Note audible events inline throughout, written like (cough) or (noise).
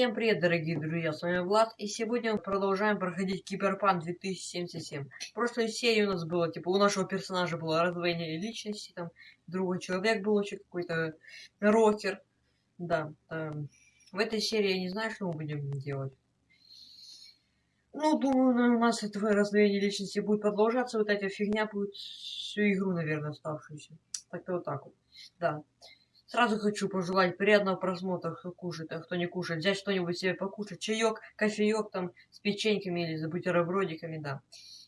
Всем привет, дорогие друзья, с вами Влад, и сегодня мы продолжаем проходить Киберпанк 2077. В прошлой серии у нас было, типа, у нашего персонажа было раздвоение личности, там, другой человек был вообще какой-то рокер. Да, эм, в этой серии я не знаю, что мы будем делать. Ну, думаю, у нас этого раздвоение личности будет продолжаться, вот эта фигня будет всю игру, наверное, оставшуюся. Так-то вот так вот, да. Сразу хочу пожелать приятного просмотра, кто кушает, а кто не кушает. Взять что-нибудь себе покушать, чаек, кофеек там с печеньками или с бутербродиками, да.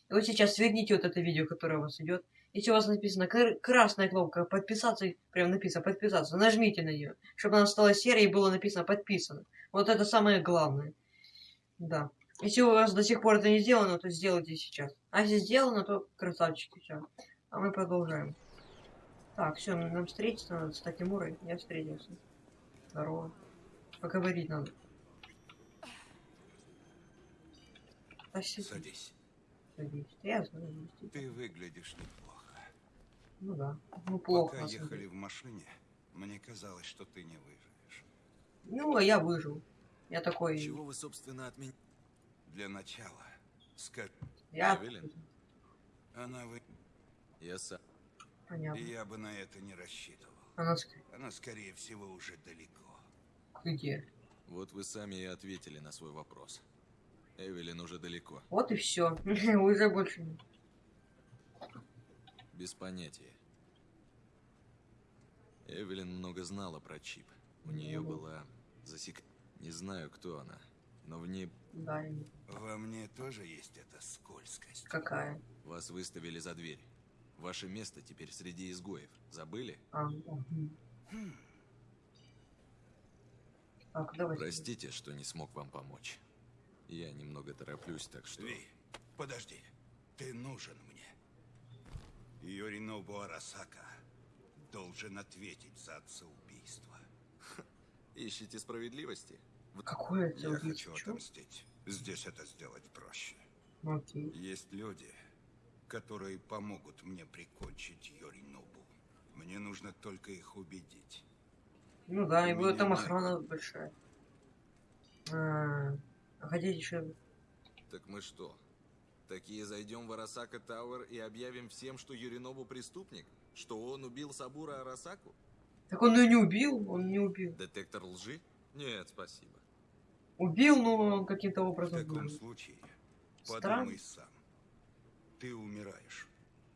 И вот сейчас сверните вот это видео, которое у вас идет. Если у вас написано красная кнопка подписаться, прям написано подписаться, нажмите на нее, чтобы она стала серой и было написано подписано. Вот это самое главное. Да. Если у вас до сих пор это не сделано, то сделайте сейчас. А если сделано, то красавчики, все. А мы продолжаем. Так, все, нам встретиться надо с Такимурой. Я встретился. Здорово. Поговорить надо. Садись. Садись. Садись. Я знаю. Ты выглядишь неплохо. Ну да. Ну плохо. Пока ехали в машине, мне казалось, что ты не выживешь. Ну, а я выжил. Я такой... Чего вы, собственно, от меня... Для начала, скажи... Я... Она вы... Я сам... Понятно. Я бы на это не рассчитывал. Она, Она скорее всего, уже далеко. Где? Вот вы сами и ответили на свой вопрос. Эвелин уже далеко. Вот и все. (laughs) уже больше нет. Без понятия. Эвелин много знала про чип. У нее была засек... Не знаю, кто она, но в ней... Да. Во мне тоже есть эта скользкость. Какая? Вас выставили за дверь. Ваше место теперь среди изгоев. Забыли? А. Так. Простите, что не смог вам помочь. Я немного тороплюсь, так что... Ви, подожди. Ты нужен мне. Йоринобу Арасака должен ответить за отца убийства. Ищите справедливости? Какое Я хочу отомстить. Здесь это сделать проще. Окей. Есть люди, которые помогут мне прикончить Йоринобу. Мне нужно только их убедить. Ну да, и будет там охрана большая. А, а хотите еще... Так мы что? Такие зайдем в Арасака Тауэр и объявим всем, что Юринобу преступник? Что он убил Сабура Арасаку? Так он ее не убил, он не убил. Детектор лжи? Нет, спасибо. Убил, но каким-то В образом... таком убил. случае подумай сам. Ты умираешь.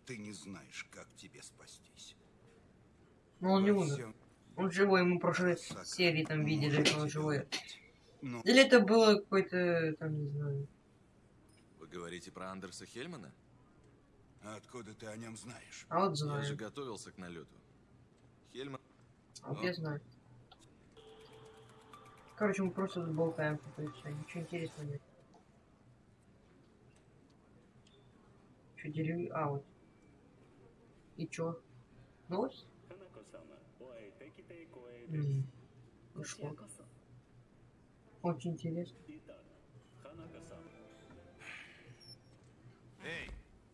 Ты не знаешь, как тебе спастись. Но он не умер. Он живой, мы в прошлой серии там видели, что он живой. Но Или это было какой-то, там, не знаю... Вы говорите про Андерса Хельмана? откуда ты о нем знаешь? А вот Я же знаю. готовился к налету. Хельман... А вот я знаю. Короче, мы просто болтаем, ничего интересного нет. Что, деревья? А, вот. И чё? Новость? М, Пришло. Очень интересно. Эй,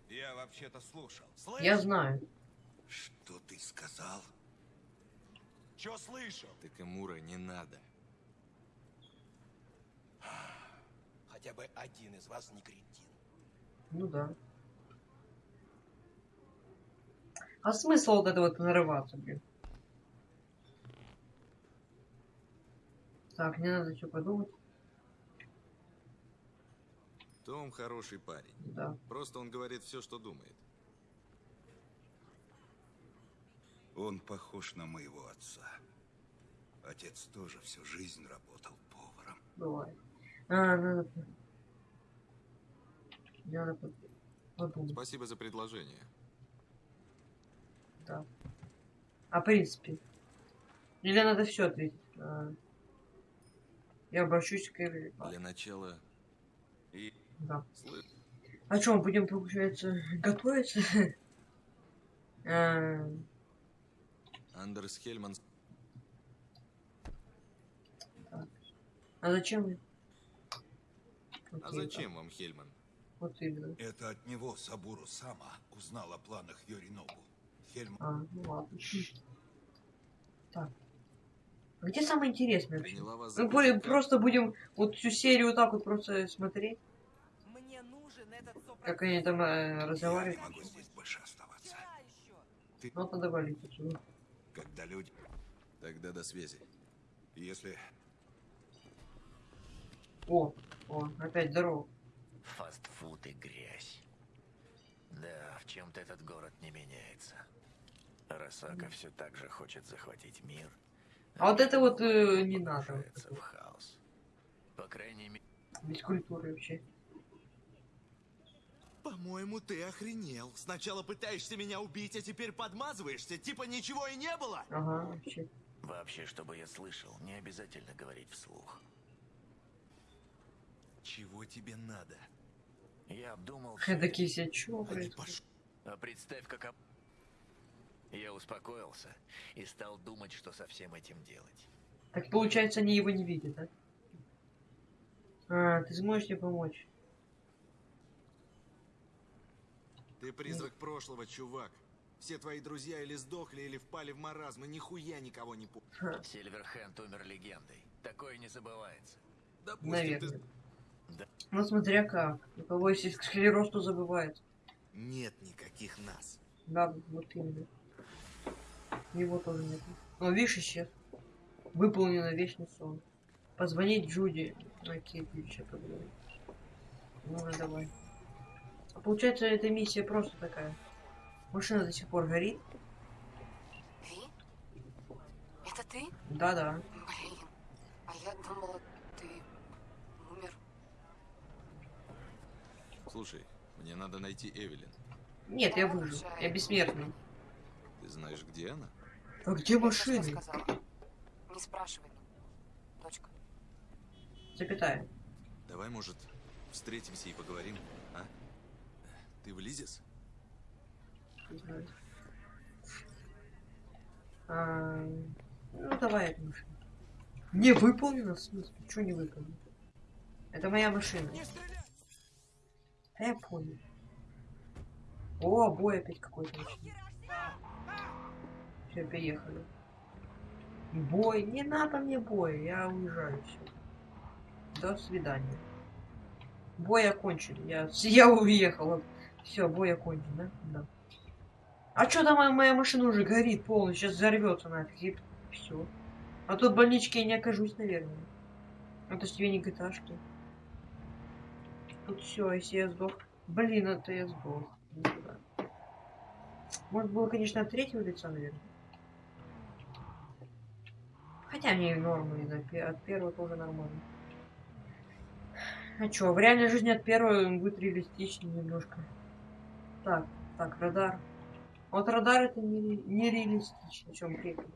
я вообще-то слушал. Я знаю. Что ты сказал? Чё слышал? Такамура не надо. Хотя бы один из вас не кретин. Ну да. А смысл вот это вот нарываться, блин? Так, мне надо что подумать. Том хороший парень. Да. Просто он говорит все, что думает. Он похож на моего отца. Отец тоже всю жизнь работал поваром. Бывает. А, надо... Надо Спасибо за предложение. Да. А в принципе? Или надо все ответить? А, Я обращусь к Эвелин. Для начала... И... Да. А что, мы будем, получается, (laughs) готовиться? (laughs) А, Андерс Хельман... А зачем? А зачем вам Хельман? Вот именно. Это от него Сабуру Сама узнал о планах Йоринобу. Хельм А, ну ладно. Так. А Где самое интересное Мы более просто будем вот всю серию вот так вот просто смотреть, Мне нужен этот как они там э, Я разговаривают. не могу здесь больше оставаться. Еще. Ну, надо валить отсюда. Когда люди... Тогда до связи. Если... О, о, опять здорово. Фастфуд и грязь. Да, в чем-то этот город не меняется. Росака все так же хочет захватить мир. А вот это вот, э, не надо. в хаос. По крайней мере, Без культуры вообще. По-моему, ты охренел. Сначала пытаешься меня убить, а теперь подмазываешься, типа ничего и не было. Ага, вообще. вообще, чтобы я слышал, не обязательно говорить вслух. Чего тебе надо? Я обдумал Такие все, не происходит? пош- А представь, как... об- Я успокоился и стал думать, что со всем этим делать. Так получается, они его не видят, да? А, ты сможешь мне помочь? Ты призрак прошлого, чувак. Все твои друзья или сдохли, или впали в маразм, и нихуя никого не помнят. Ха, Сильверхенд умер легендой. Такое не забывается. Допустим, наверное. Да. Ну, смотря как. У кого есть склероз, то забывает. Нет никаких нас. Да, вот именно. Его тоже нет. Но видишь, исчез. Выполнено вечный сон. Позвонить Джуди. Окей, ключа поговорим. Ну, давай. А получается, эта миссия просто такая. Машина до сих пор горит. Ты? Это ты? Да-да. Блин, а я думала, ты умер. Слушай, мне надо найти Эвелин. Нет, я выжил. Я бессмертный. Ты знаешь, где она? А где сказала? Не спрашивай. Точка. Запятая. Давай, может, встретимся и поговорим, а? Ты влезешь? Не знаю. А, ну, давай эту машину. Не выполнено, в смысле? Чего не выполнено? Это моя машина. Да я понял. О, бой опять какой-то. Все, приехали. Бой. Не надо мне бой. Я уезжаю. Все. До свидания. Бой окончен. Я, (laughs) я уехал. Все, бой окончен, да? Да. А что там моя, моя машина уже горит полностью, сейчас взорвется нафиг, и все. А тут в больничке я не окажусь, наверное. Это ж тебе не гташки. Тут все, если я сдох. Блин, это я сдох. Может было, конечно, от третьего лица, наверное. Хотя мне и пе- от первого тоже нормально. А чё, в реальной жизни от первого будет реалистичнее немножко. Так, так, радар. Вот радар это не, не реалистично. Чем приехали?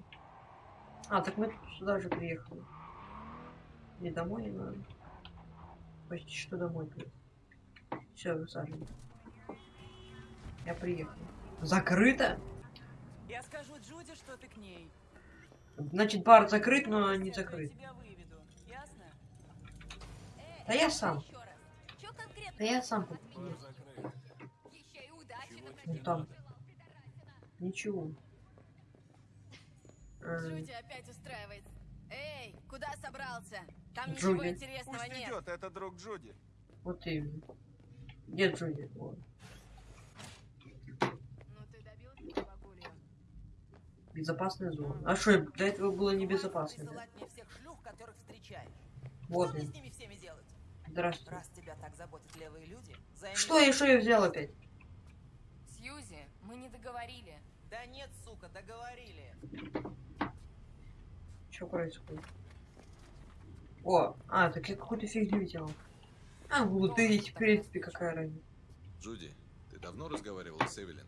А, так мы сюда же приехали. Не домой не. Почти что домой Все, высаживаем. Я приехал. Закрыто? Я скажу Джуди, что ты к ней. Значит, бар закрыт, но не закрыт. тебя выведу. Ясно? Да я сам. Да я сам тут. Ну там. Ничего. А, Джуди опять устраивает. Эй, куда собрался? Там Джуди. ничего интересного нет. это друг Джуди. вот именно. Где Джуди? Вот. Ну? Безопасная зона. А что, до этого было небезопасно? да? Вот Что мне с ними всеми делать? Здравствуйте. Раз тебя так заботят левые люди, займись... Что я, что я взял опять? Сьюзи, мы не договорили. Да нет, сука, договорили. Что происходит? О, а, так я какую-то фигню взял. А, глутырить, в принципе, какая разница. Джуди, ты давно разговаривала с Эвелин?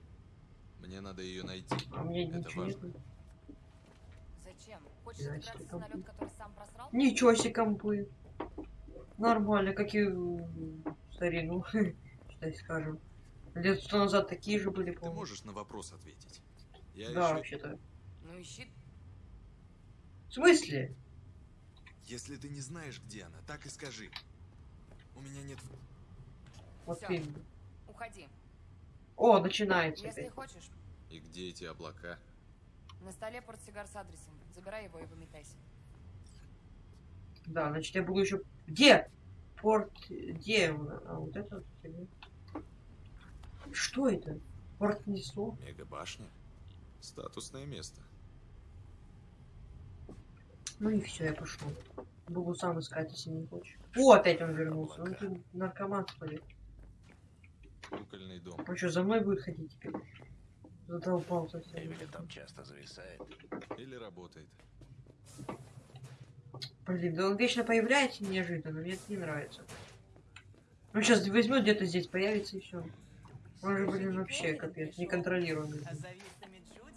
Мне надо ее найти. А мне Это ничего важно. нет. Зачем? Хочешь Значит, забраться в это самолет, который сам просрал? Ничего себе компы. Нормально, как и старину, (laughs) считай, скажем. Лет сто назад такие же были, Ты по можешь на вопрос ответить? Я Да, еще... вообще-то. Ну ищи. В смысле? Если ты не знаешь, где она, так и скажи. У меня нет... Вот Всё. именно. Уходи. О, начинается Если опять. хочешь, И где эти облака? на столе портсигар с адресом. Забирай его и выметайся. Да, значит, я буду еще... Где? Порт... Где? А, вот это. Что это? Порт Несо? Мегабашня? Статусное место. Ну и все, я пошел. Буду сам искать, если не хочешь. О, опять он вернулся. Ну ты наркоман, смотри. Кукольный дом. Он что, за мной будет ходить теперь? Задолбал совсем. Эмили там часто зависает. Или работает. Блин, да он вечно появляется неожиданно, мне это не нравится. Ну сейчас возьмет где-то здесь, появится и все. Он же, блин, вообще капец, неконтролируемый.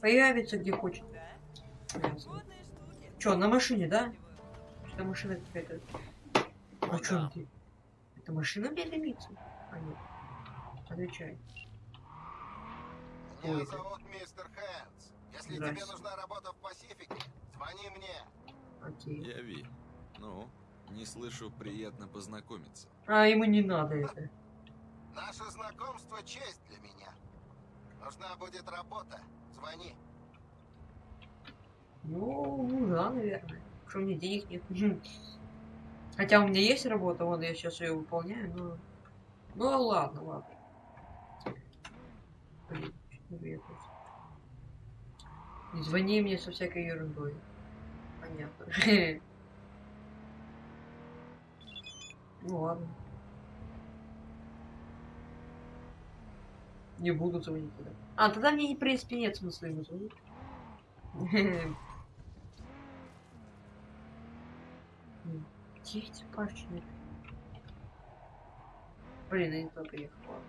Появится где хочет. Ясно. Чё, на машине, да? Что машина какая-то? А да. ты? Это машина дымится? А нет. Отвечай. Ой, Меня это- зовут мистер Хэнс. Если Здрасте. тебе нужна работа в Пасифике, звони мне. Окей. Я Ви. Ну, не слышу, приятно познакомиться. А, ему не надо это. Наше знакомство честь для меня. Нужна будет работа. Звони. Ну, ну да, наверное. Что у меня денег нет. Хотя у меня есть работа, вот я сейчас ее выполняю, но... Ну ладно, ладно. Блин. Не звони мне со всякой ерундой. Понятно. (laughs) Ну ладно. Не буду звонить тогда. А, тогда мне, в принципе, нет смысла ему звонить. (laughs) Эти пачки? Блин, я не туда приехал. ладно.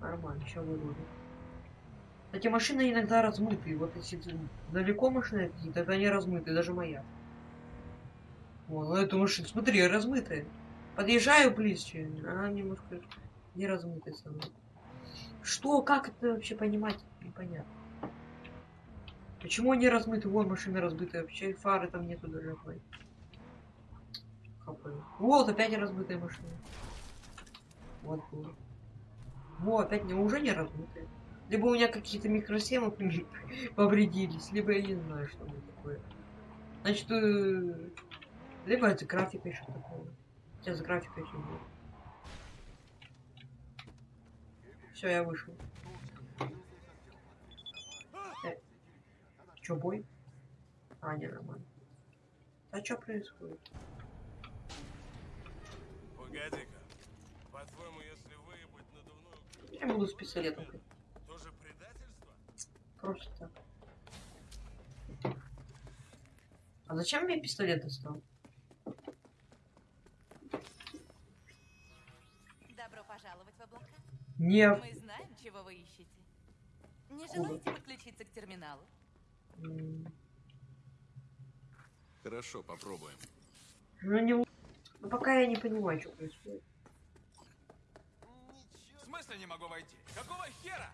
Нормально, еще выгоду. Эти машины иногда размытые. Вот если далеко машины какие, то они размытые, даже моя. Вон, ну эту машину, смотри, размытая. Подъезжаю близче, она немножко не размытая мной. Что, как это вообще понимать? Непонятно. Почему они размыты? Вон машина разбитая, вообще фары там нету даже Хапаю. Вот, опять размытая машина. Вот было. Вот, опять не, уже не размытая. Либо у меня какие-то микросхемы (laughs) повредились, либо я не знаю, что это такое. Значит, э, либо это графика еще такого. Сейчас графика еще будет. Все, я вышел. Э, бой? А, не, нормально. А что происходит? Погоди-ка. По-твоему, если выебать надувную, Я буду с пистолетом. тоже предательство? Просто так. А зачем мне пистолет достал? Добро пожаловать в облака. Не. Мы знаем, чего вы ищете. Не желаете подключиться к терминалу? Хорошо, попробуем. Ну не. Л- Ну пока я не понимаю, что происходит. В смысле не могу войти? Какого хера?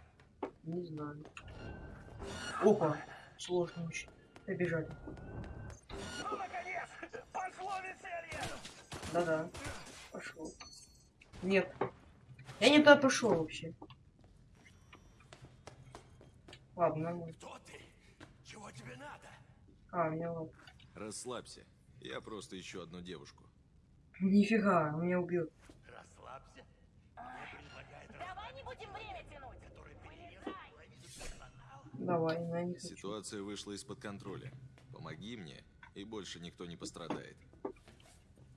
Не знаю. Опа, сложно очень. Побежали. Ну, наконец! Пошло веселье! Да-да. Пошел. Нет. Я не туда пошел вообще. Ладно, нормально. Кто ты? Чего тебе надо? А, меня ладно. Расслабься. Я просто ищу одну девушку. Нифига, он меня убьет. Расслабься. Давай не будем время тянуть. Давай, на хочу. Ситуация вышла из-под контроля. Помоги мне, и больше никто не пострадает.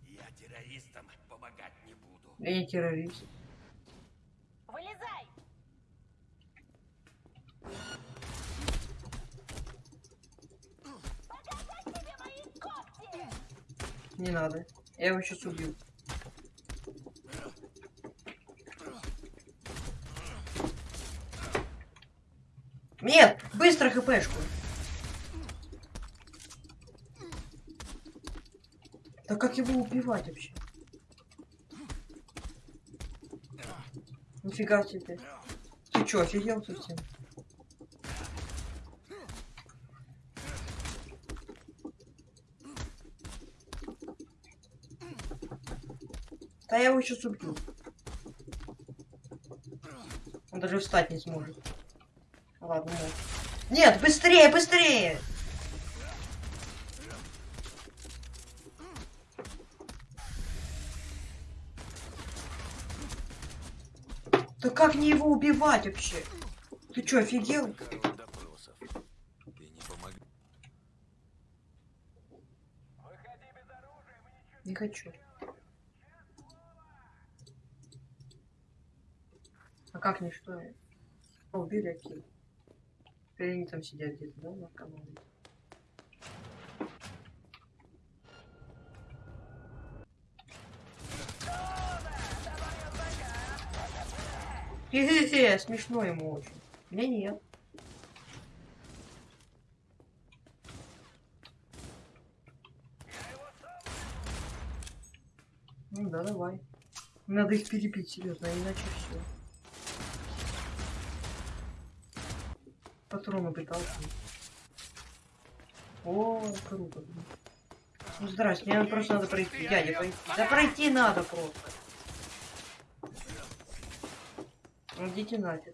Я террористам помогать не буду. Я не террорист. Вылезай! Не надо. Я его сейчас убью. Нет! Быстро хпшку! Да как его убивать вообще? Нифига себе. Ты чё, офигел совсем? Да я его сейчас убью. Он даже встать не сможет. Ладно, нет. Нет, быстрее, быстрее! Да как мне его убивать вообще? Ты чё, офигел? Не хочу. Как не что? О, Убили Акиль. Или они там сидят где-то, да, наркоманы? Хе-хе-хе, смешно ему очень. Мне нет. Ну да, давай. Надо их перебить, серьезно, иначе все. Патроны пытался. О, круто. Ну, здрасте, мне просто надо пройти. Дядя, пройти. Да пройти надо просто. Идите нафиг.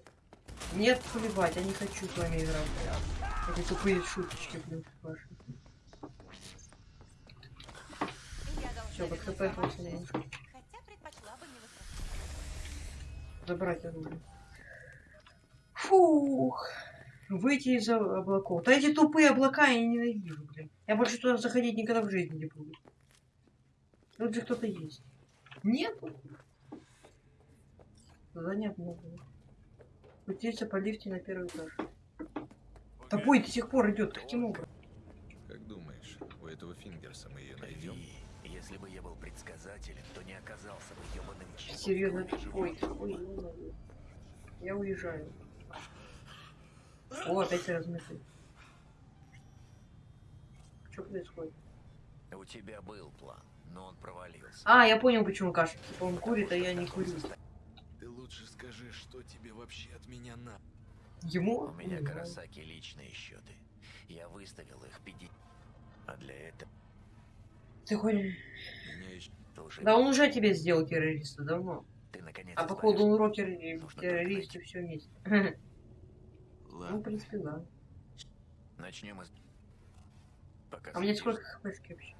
Нет, плевать, я не хочу с вами играть. Эти тупые шуточки, блин, ваши. Вернуть БКП вам просто жизнь. не Хотя предпочла бы не возвращаться. Забрать оружие. Фух. Выйти из облаков. Да эти тупые облака я ненавижу, блин. Я больше туда заходить никогда в жизни не буду. Тут же кто-то есть. Нет? Задание обновлено. Спуститься по лифте на первый этаж. Да бой до сих пор идет. Каким образом? Как думаешь, у этого Фингерса мы ее найдем? Если бы я был предсказателем, то не оказался бы ебаным. Серьезно, ой, ой. Я уезжаю. О, опять размытый. Что происходит? У тебя был план, но он провалился. А, я понял, почему Каша. Типа он курит, а я не курю. Ты лучше скажи, что тебе вообще от меня на... Ему? У меня Не знаю. Карасаки личные счеты. Я выставил их 50. А для этого Ты хочешь... Еще... Да он уже тебе сделал террориста давно. Ты наконец А походу он рокер и террорист и все вместе. (laughs) Ну, в Ладно, принципе, да. Начнем из... Пока А мне следишь. сколько хпшки вообще?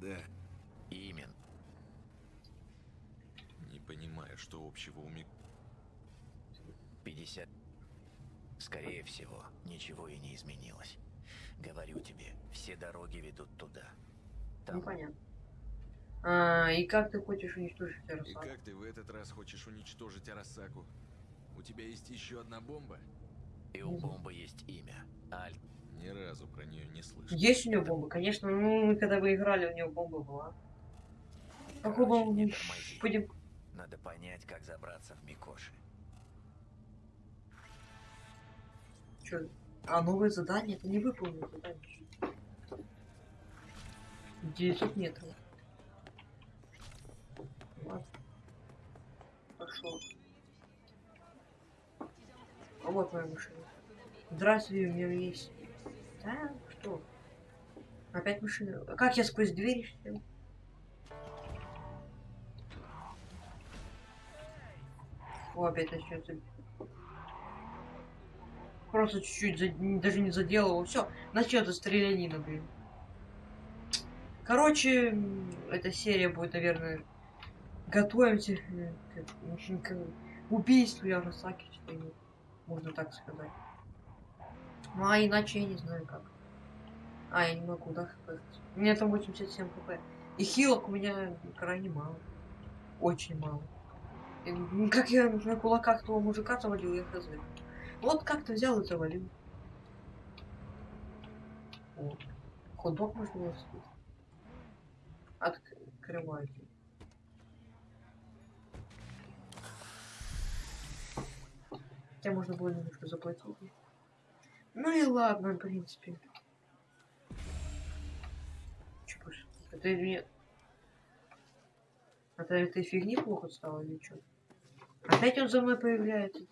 да. Именно. Не понимаю, что общего у Мик... 50. Скорее всего, ничего и не изменилось. Говорю тебе, все дороги ведут туда. Там Ну, понятно. А, и как ты хочешь уничтожить И террасу? как ты в этот раз хочешь уничтожить Арасаку? У тебя есть еще одна бомба? и у бомбы есть имя. Аль. Ни разу про нее не слышал. Есть у него бомба? Конечно, ну, мы когда вы играли, у него бомба была. Не тормози. Будем... Надо понять, как забраться в Микоши. Чё? А, новое задание? Это не выполнено задание. 900 метров. Ладно. Пошел. А вот моя машина. Здравствуй, у меня есть. Да, что? Опять машина. А Как я сквозь двери сел? О, опять начнется. Просто чуть-чуть, за- даже не заделал. Все, начнется стрелянина, блин. Короче, эта серия будет, наверное, готовимся э, к, к убийству что ли, можно так сказать. Ну, а иначе я не знаю как. А, я не могу, да, хп? У меня там 87 хп. И хилок у меня крайне мало. Очень мало. И, как я на кулаках того мужика завалил, я хз. Вот как-то взял и завалил. О, хот-дог можно было. Открывайте. Хотя можно было немножко заплатить. Ну и ладно, в принципе. Чупыш. Это мне... Это этой фигни плохо стало или что? Опять он за мной появляется.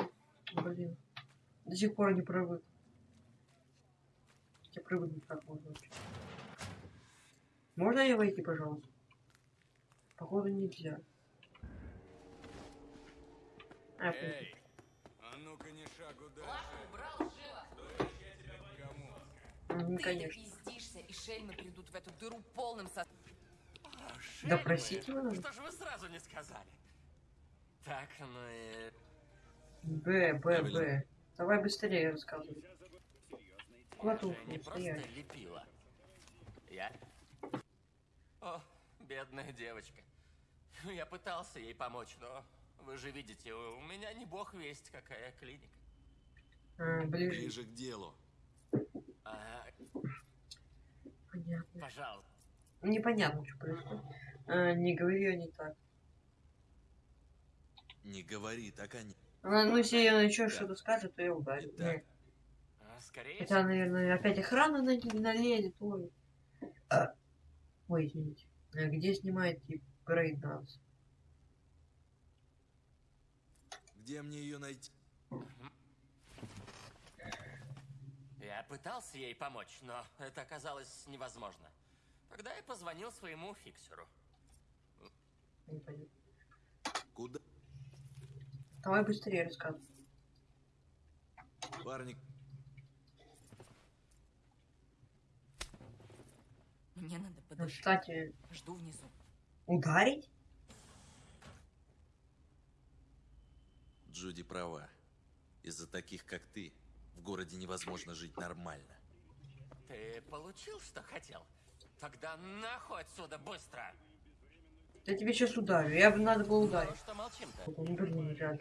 Блин. До сих пор не привык. Хотя привыкнуть как можно. Можно я войти, пожалуйста? Походу нельзя. А, я Ты конечно. пиздишься, и шельмы придут в эту дыру полным со... Да простите вы нас. Что же вы сразу не сказали? Так, ну и... Б, Б. Б. Давай быстрее рассказывай. Куда не просто лепила. Я? О, бедная девочка. Ну, Я пытался ей помочь, но вы же видите, у меня не бог весть какая клиника. А, ближе. Ближе к делу. А, Понятно. пожалуйста. Непонятно, что происходит. А, не говори ее не так. Не говори, так они... Она, ну, если она еще что-то скажет, то я ударю. Да. А, Скорее Хотя, наверное, опять охрана на налезет. Ой. А. Ой, извините. А Где снимаете брейкданс? Где мне ее найти? Пытался ей помочь, но это оказалось невозможно. Тогда я позвонил своему фиксеру. Куда? Давай быстрее рассказывай. Парни, Мне надо Ну, подождать. Кстати, Жду внизу. ударить? Джуди права. Из-за таких, как ты, в городе невозможно жить нормально. Ты получил, что хотел? Тогда нахуй отсюда быстро! Я тебе сейчас ударю. Я бы надо было Ну, ударить. Ну, блин, жаль.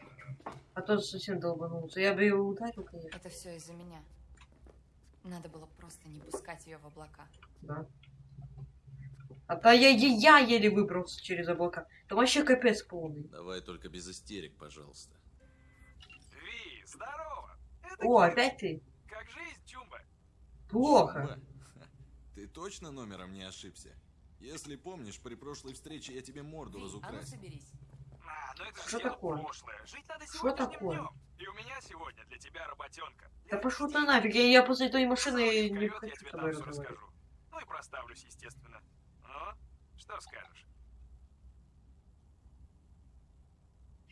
А то совсем долбанулся. Я бы его ударил, конечно. Это все из-за меня. Надо было просто не пускать ее в облака. Да. А то я, я, я еле выбрался через облака. Там вообще капец полный. Давай только без истерик, пожалуйста. О, опять ты? Как жизнь, Чумба? Плохо. Чумба, (laughs) Ты точно номером не ошибся? Если помнишь, при прошлой встрече я тебе морду Ви, а ну разукрасил. соберись. А, ну это же Что такое? прошлое. Жить надо Что сегодняшним такое? днем. И у меня сегодня для тебя работенка. Да Я пошел ты нафиг. Я, я после той машины не я хочу с тебе там все расскажу. Ну и проставлюсь, естественно. Ну, что скажешь?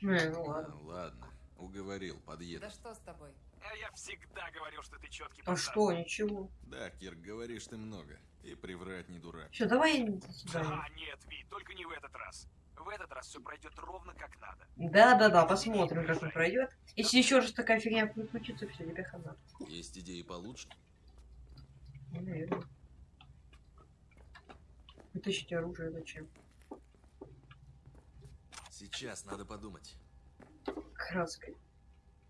Не, ну ладно. А, ладно, уговорил, подъеду. Да что с тобой? А я всегда говорил, что ты четкий А что, ничего. Да, Кир, говоришь ты много. И приврать не дурак. Все, давай до свидания. А, нет, Ви, только не в этот раз. В этот раз все пройдет ровно как надо. Да-да-да, посмотрим, как он пройдет. Если еще раз такая фигня случится, все, тебе хана. Есть идеи получше? Ну, наверное. Вытащить оружие зачем? Сейчас надо подумать. Краской.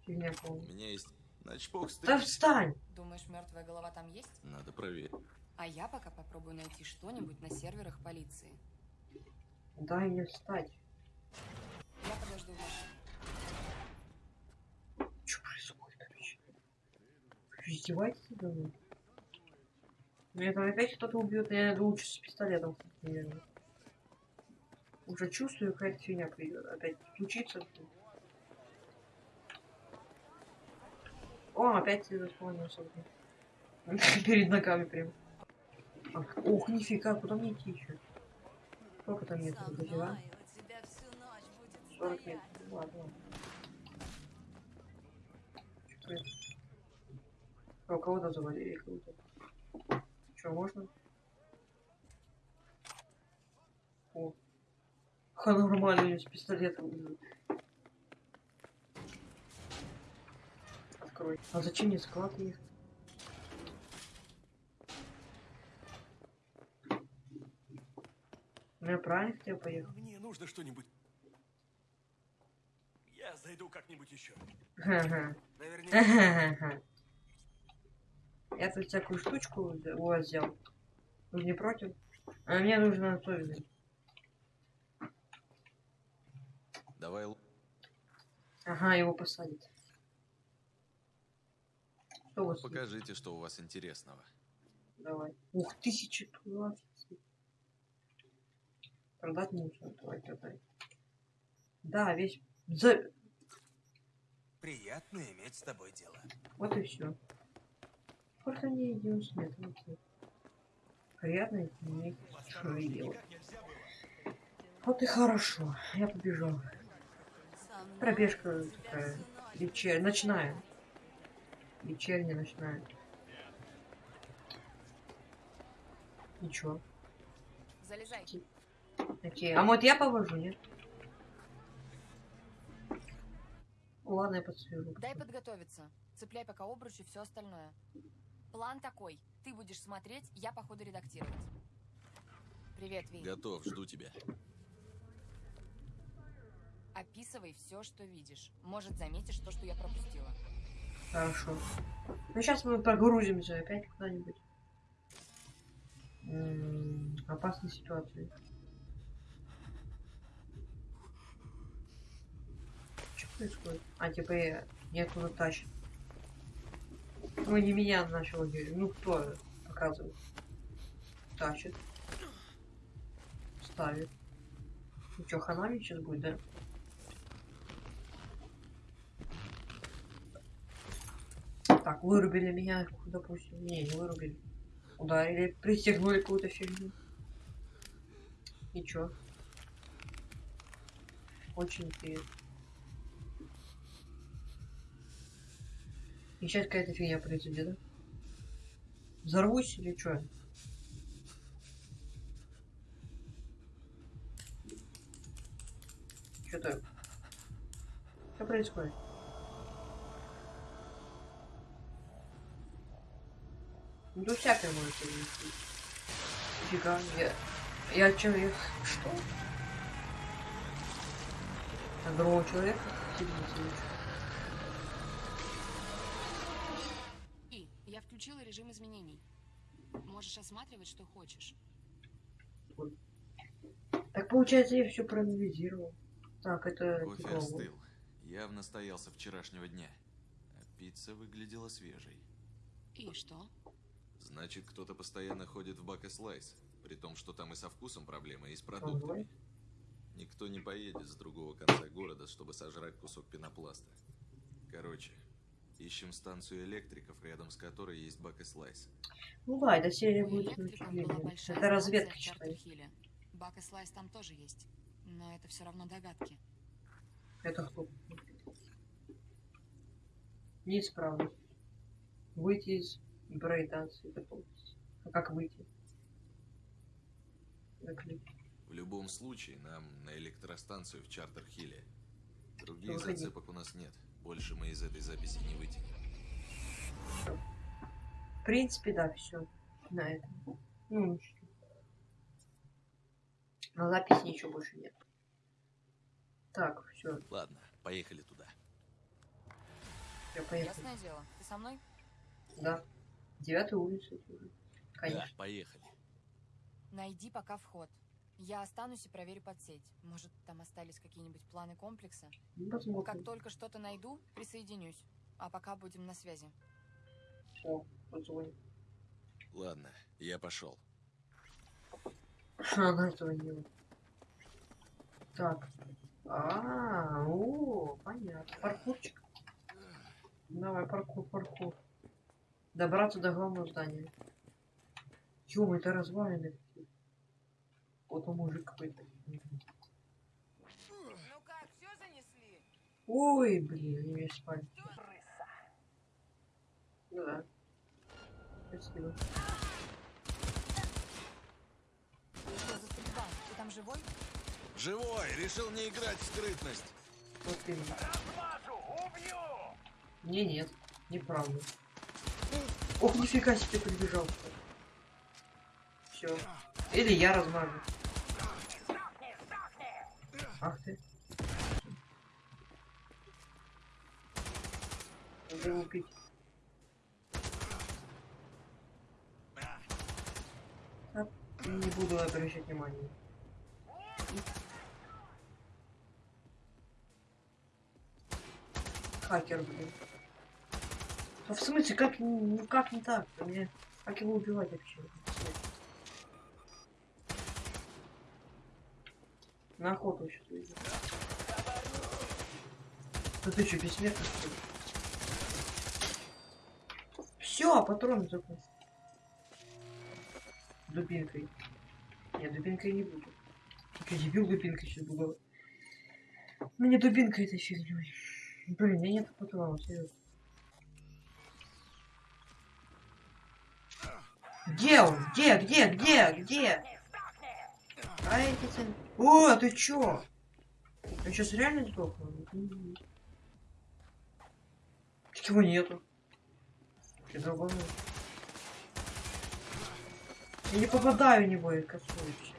Фигня У полная. меня есть... Начпок Да стрель. встань! Думаешь, мертвая голова там есть? Надо проверить. А я пока попробую найти что-нибудь на серверах полиции. Дай мне встать. Я подожду в машине. Что происходит вообще? Вы издеваетесь надо мной? Меня там опять кто-то убьет, я лучше с пистолетом, кстати, наверное. Уже чувствую, какая-то фигня придет. Опять случится. О, опять ты заспомнился. (laughs) Перед ногами прям. Ох, нифига, куда мне идти еще? Сколько там до тебя? 40 метров. Ладно. А, кого-то завалили, кого-то. Что, можно? О. Ха, нормально, у с пистолетом. Открой. А зачем мне склад ехать? Ну, я правильно хотел поехать? Мне нужно что-нибудь. Я зайду как-нибудь еще. Ха-ха. Наверняка. Я тут всякую штучку у вас взял. Вы не против? А мне нужно взять. Давай Ага, его посадят. Что у вас? тут? покажите, что у вас интересного. Давай. Ух, тысяча двадцать. Продать нужно. Давай, продай. Да, весь... За... Приятно иметь с тобой дело. Вот и все. Сколько мне 90 метров? Вот. Приятно иметь свое дело. Вот и хорошо. Я побежал. Пробежка такая. Вечер... Ночная. Вечерняя, ночная. Ничего. Залезай. Окей. А вот я повожу, нет? Ладно, я подсвежу. Дай подготовиться. Цепляй пока обруч и все остальное. План такой. Ты будешь смотреть, я по ходу редактировать. Привет, Ви. Готов, жду тебя. Описывай все, что видишь. Может, заметишь то, что я пропустила. Хорошо. Ну сейчас мы прогрузимся опять куда-нибудь. М, Опасные ситуации. Что происходит? А, типа я не оттуда тащит. Ну не меня начал. Ну кто показывает? Тащит. Ставит. Ну что, хана мне сейчас будет, да? Так, вырубили меня, допустим. Не, не вырубили. Ударили, пристегнули какую-то фигню. И чё? Очень интересно. И сейчас какая-то фигня произойдет, да? Взорвусь или чё? Что-то... Что происходит? Ну, тут всякое может произойти. Фига, я... Я человек... Что? А другого человека? И, я включила режим изменений. Можешь осматривать, что хочешь. Так получается, я все проанализировал. Так, это... Кофе остыл. Явно стоялся вчерашнего дня. А пицца выглядела свежей. И что? Значит, кто-то постоянно ходит в бак и слайс. При том, что там и со вкусом проблемы, и с продуктами. Никто не поедет с другого конца города, чтобы сожрать кусок пенопласта. Короче, ищем станцию электриков, рядом с которой есть бак и слайс. Ну да, эта серия будет очень Это разведка, считай. Бак и слайс там тоже есть. Но это все равно догадки. Это кто? Неисправность. Выйти из брейданса готовности. А как выйти? Заклик. В любом случае, нам на электростанцию в Чартерхилле. Других Выходи. зацепок у нас нет. Больше мы из этой записи не вытянем. В принципе, да, все. На этом. Ну, ничего. На записи ничего больше нет. Так, все, Ладно, поехали туда. я поехал. Ясное дело. Ты со мной? Да. Девятая улица. это уже. Конечно. Да, поехали. Найди пока вход. Я останусь и проверю подсеть. Может, там остались какие-нибудь планы комплекса? Посмотрим. Как только что-то найду, присоединюсь. А пока будем на связи. О, позвонит. Ладно, я пошел. Она этого не Так. А, о, понятно. Паркурчик. Давай, паркур, паркур. Добраться до главного здания. Ё, это развалины. Вот он мужик какой-то. Ну как, все занесли? Ой, блин, они меня спали. Ну да. Спасибо. Что за стрельба? Ты там живой? Живой! Решил не играть в скрытность. Вот именно. Не, нет, неправда. Ох, нифига себе прибежал. Все. Или я размажу. Ах ты. Его убить. Не буду обращать внимания. Хакер, блин. А в смысле, как, ну как не так? Мне, как его убивать вообще? На охоту сейчас выйду. Да ты что, бессмертный что ли? Все, патрон закончился. Дубинкой. Нет, дубинкой не буду. Я дебил дубинкой сейчас буду. Ну не дубинка этой фигней. Блин, у нет патронов, серьезно. Где он? Где? Где? Где? Где? А эти цены? О, ты чё? Я сейчас реально сдохну? Его нету. Ты долбанул. Я не попадаю в него, я косуюсь.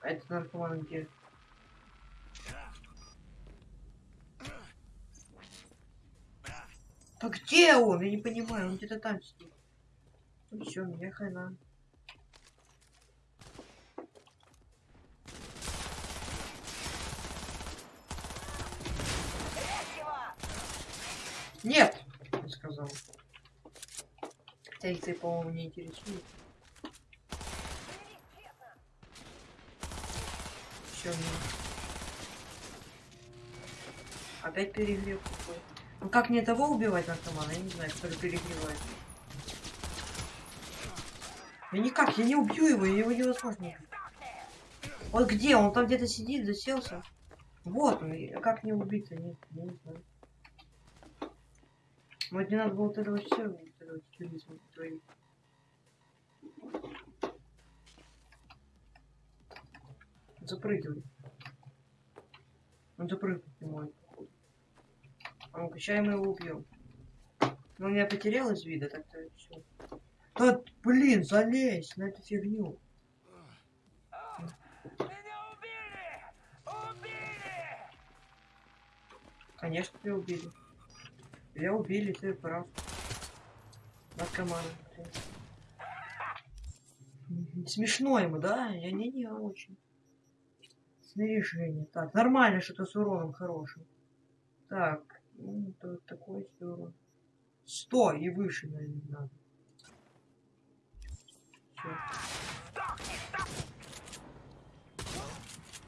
А это наркоман где? Да где он? Я не понимаю, он где-то там сидит. Ну все, меня хрена. Нет, я сказал. Хотя их, ты, по-моему, не интересует. Все, Опять перегрев какой. Как мне того убивать наркомана? Я не знаю, который перегревает. Я никак, я не убью его, его невозможно. Вот где? Он там где-то сидит, заселся. Вот он, как не убить-то? Нет, я не знаю. Вот не надо было этого все, вот этого туризма твоих. Запрыгивай. Он может, походу. А ну-ка, сейчас мы его убьем. Но он меня потерял из вида, так-то все. Да, блин, залезь на эту фигню. Конечно, тебя убили. Тебя убили, ты прав. Наркоман. Смешно ему, да? Я не, не очень. Снаряжение. Так, нормально что-то с уроном хорошим. Так, ну, то, такой себе урон. 100 и выше, наверное, надо.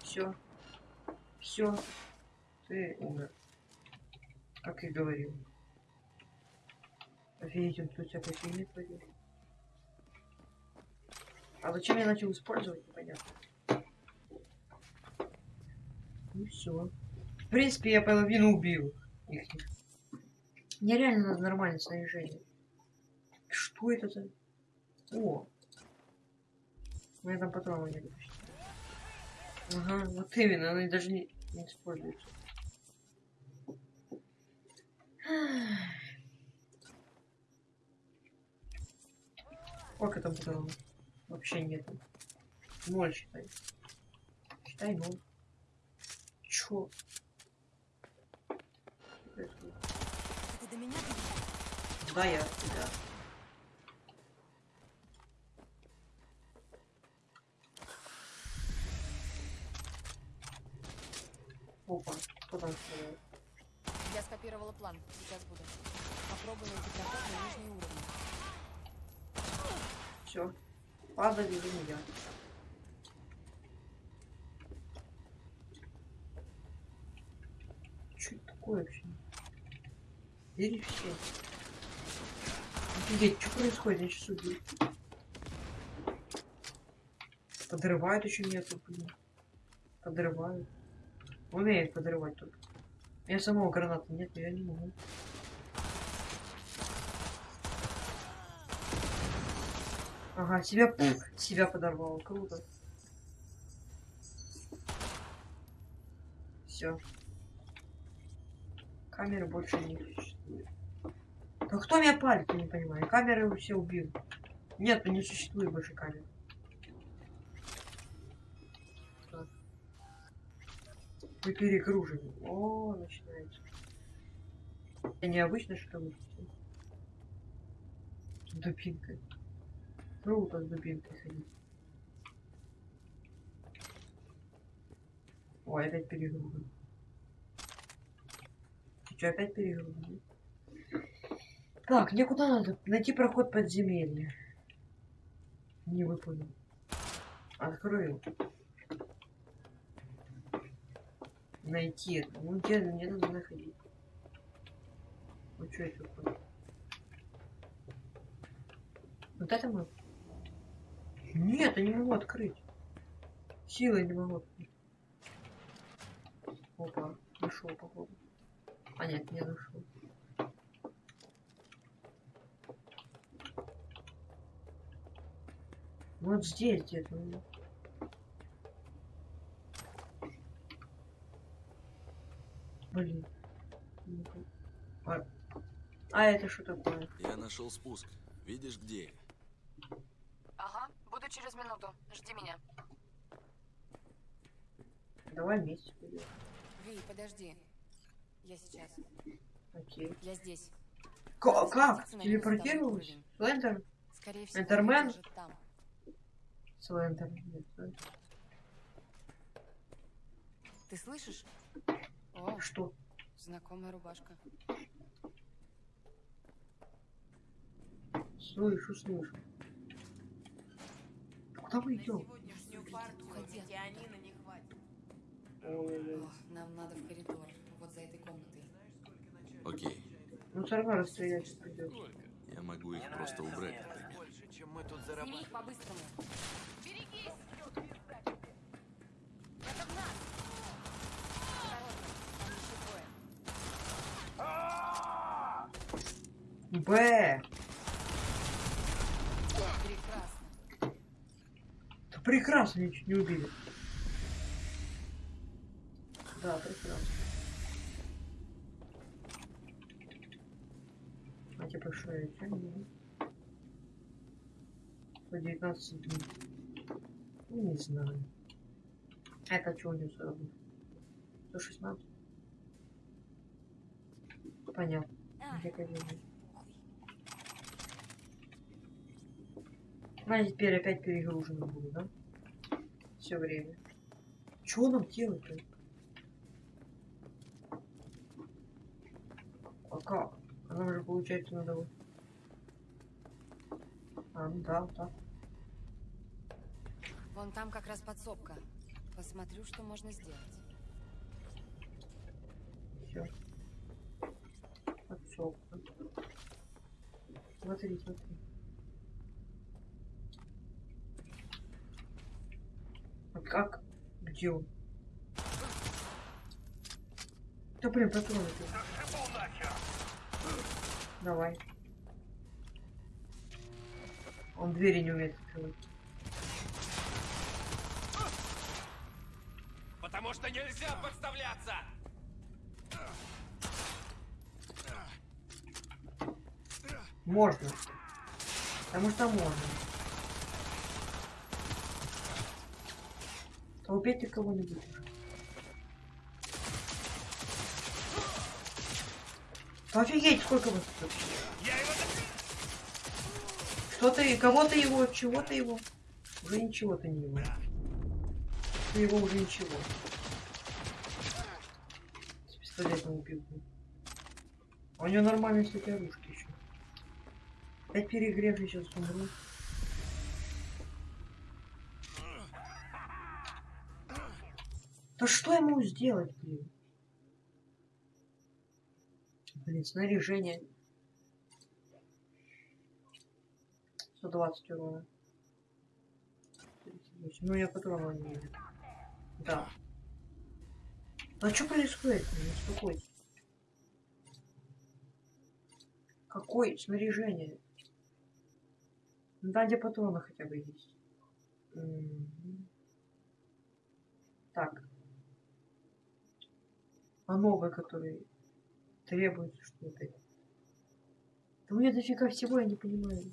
Все. Все. Ты умер. Как и говорил. Офигеть, он тут всякой фигни творит. А зачем я начал использовать, непонятно. Ну все. В принципе, я половину убил их. Мне реально надо нормальное снаряжение. Что это за... О! Меня там патроны не почти. Ага, вот именно, они даже не, не используются. Сколько там патронов? Вообще нету. Ноль считай. Считай ноль. Чё? Ты до меня Да, я, да. Опа, кто там стреляет? Я скопировала план. Сейчас буду. Попробую найти проход на нижний уровень. Все. Падали за меня. Что это такое вообще? Бери все. Офигеть, что происходит? Я сейчас убью. Подрывают еще нету, блин. Подрывают. Умеет подрывать только. У меня самого граната нет, но я не могу. Ага, себя, себя подорвало. Круто. Все. Камеры больше не существует. Да кто меня палит, я не понимаю. Камеры все убил. Нет, не существует больше камер. Вы перегружены. О, начинается. Это необычно, что ли? Дубинка. Круто с дубинкой ходить. Ой, опять перегружен. Ты что, опять перегружен? Так, мне куда надо? Найти проход подземелья. Не выполнил. Открою. Найти. Ну где мне надо находить? Ну что это такое? Вот это мы? Нет, я не могу открыть. Силой не могу открыть. Опа, нашел, походу. А нет, не нашел. Вот здесь где-то. ну. Блин. А, а это что такое? Я нашел спуск. Видишь, где я? Ага, буду через минуту. Жди меня. Давай вместе пойдем. Ви, подожди. Я сейчас. Окей. Я здесь. Надо как? Телепортировалась? Слендер? Скорее всего, Эндермен? там. Нет, Слендер. Ты слышишь? О, Что? знакомая рубашка. Слышу, слышу. Куда мы идем? Нам надо в коридор. Вот за этой комнатой. Окей. Ну все равно расстрелять придется. Я могу их просто убрать, мы тут Сними их по-быстрому. Берегись! Это в нас! Осторожно, там еще двое. Б! Прекрасно. Да прекрасно, меня чуть не убили. Да, прекрасно. А типа что я не? По 19 дней. Ну, не знаю. Это что у него сразу? 116? Понятно. Где. А теперь опять перегружено буду, да? Все время. Чего нам делать-то? А как? А нам же получается надо вот. А, ну да, вот так. Вон там как раз подсобка. Посмотрю, что можно сделать. Все. Подсобка. Смотри, смотри. А как? Где он? Да блин, патроны. Давай. Он двери не умеет открывать. Потому что нельзя подставляться! Можно. Потому что можно. А убейте кого-нибудь уже. Да Офигеть, сколько вас тут? Что-то и кого-то его, чего-то его. Уже ничего-то не его. Ты его уже ничего. С пистолетом убил. у него нормальные, кстати, оружки еще. Опять перегрев, я сейчас умру. Да что ему сделать, блин? Блин, снаряжение. 120 урона. 38. Ну, я патронов не вижу. А что происходит? Не успокойтесь. Какое снаряжение? Ну, Да, где патроны хотя бы есть. Так. А новые, которые требуются, что опять? Да у меня дофига всего, я не понимаю.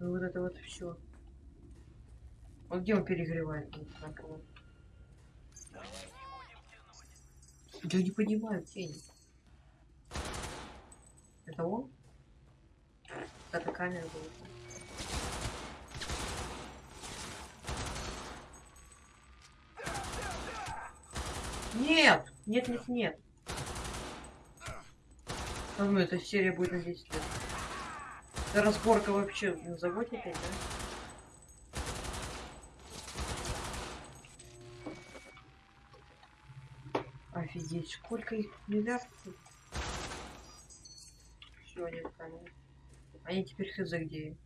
Ну вот это вот все. Вот где он перегревает? Вот Я не понимаю, они. Это он? Это камера была. Нет! Нет, нет, нет. А ну, эта серия будет на 10 лет. Это разборка вообще на опять, да? Сколько их миллиардов? Все, они камеры. Они теперь хз где.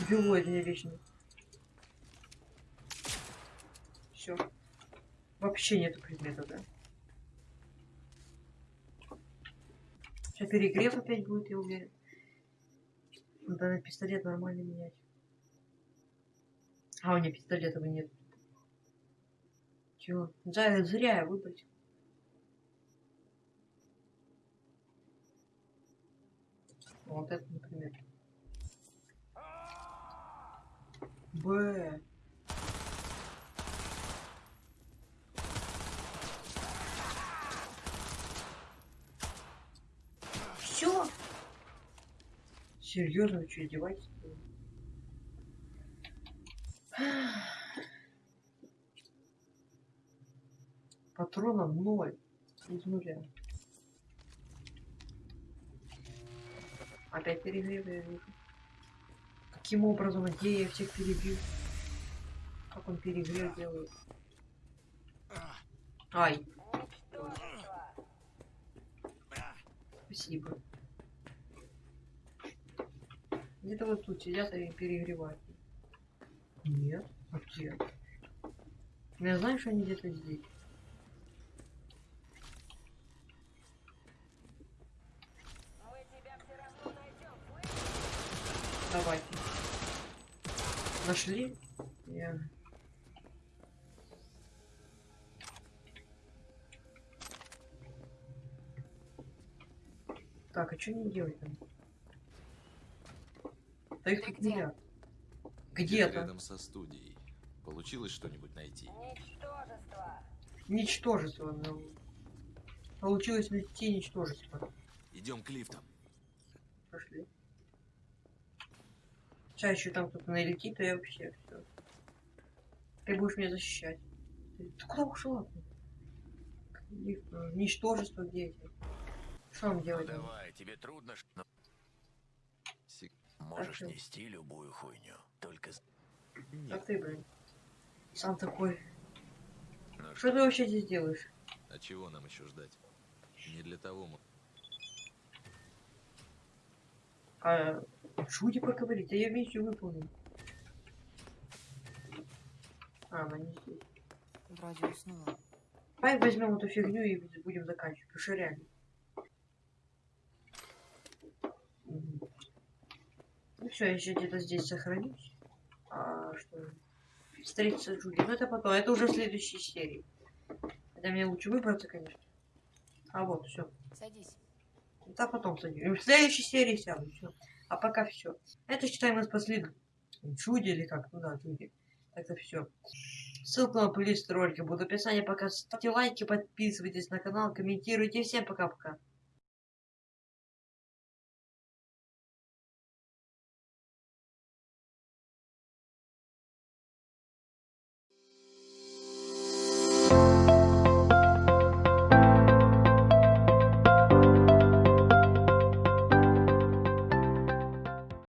Дебилоид мне вечно. Все. Вообще нету предмета, да? Сейчас перегрев опять будет, я уверен. Надо на пистолет нормально менять. А у меня пистолетов нет. Чего? Зря, зря я выбросил. Вот это, например. Б. Все? Серьезно, вы что, издеваетесь? Патронов ноль. Из нуля. Опять перегрев, я вижу. Каким образом, где я всех перебил? Как он перегрев делает? Ай. Спасибо. Где-то вот тут сидят и перегревают. Нет. А где? Я знаю, что они где-то здесь. Давайте. Нашли? Я... Так, а что не делать там? Да их тут миллиард. Где-то. Рядом со студией. Получилось что-нибудь найти? Ничтожество. но Получилось найти ничтожество. Идем к лифтам. Пошли. Сейчас еще там кто-то налетит, и вообще все. Ты будешь меня защищать. Ты, ты куда ушла? Э, Ничтожество где эти? Что нам делать? Ну давай, тебе трудно, но Сик- можешь нести любую хуйню. Только з- А ты, блин. Сам такой. ну, Что ты вообще здесь делаешь? А чего нам еще ждать? Не для того мы... А шути поговорить, а я миссию выполнил. А, она не здесь. Вроде уснула. Давай возьмем эту фигню и будем заканчивать. Потому что реально. Ну все, я еще где-то здесь сохранюсь. А что? Встретиться с Джуди. Ну это потом. Это уже в следующей серии. Хотя мне лучше выбраться, конечно. А вот, все. Садись. Да потом садись. В следующей серии сяду. Все. А пока все. Это считаем мы спасли Джуди или как? Ну да, Джуди. Это все. Ссылка на плейлист ролика будет в описании. Пока ставьте лайки, подписывайтесь на канал, комментируйте. Всем пока-пока.